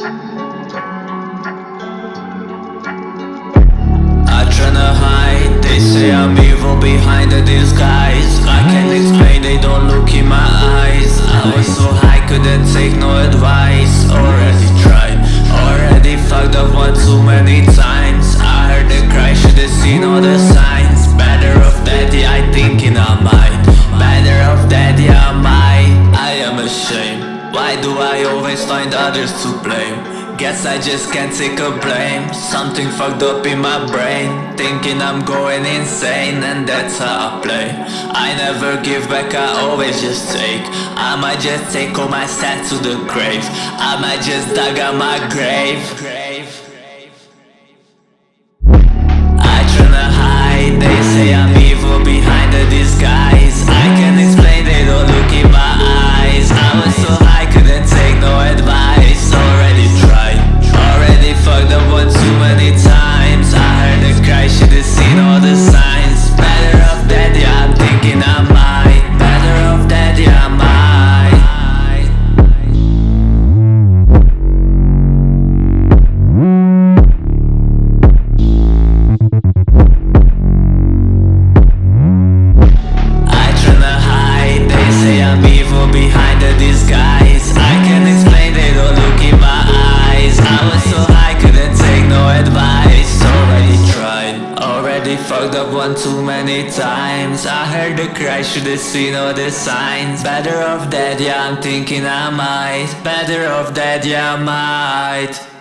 I tryna hide, they say I'm evil behind the disguise. I can't explain, they don't look in my eyes. I was so high, couldn't take no advice. Already tried, already fucked up one too many times. I heard the cry, should've seen all the signs Why do I always find others to blame? Guess I just can't take a blame. Something fucked up in my brain. Thinking I'm going insane And that's how I play. I never give back, I always just take. I might just take all my stats to the grave. I might just dug out my grave fucked up one too many times. I heard the cry, should've seen all the signs. Better off dead, yeah, I'm thinking I might. Better off dead, yeah, I might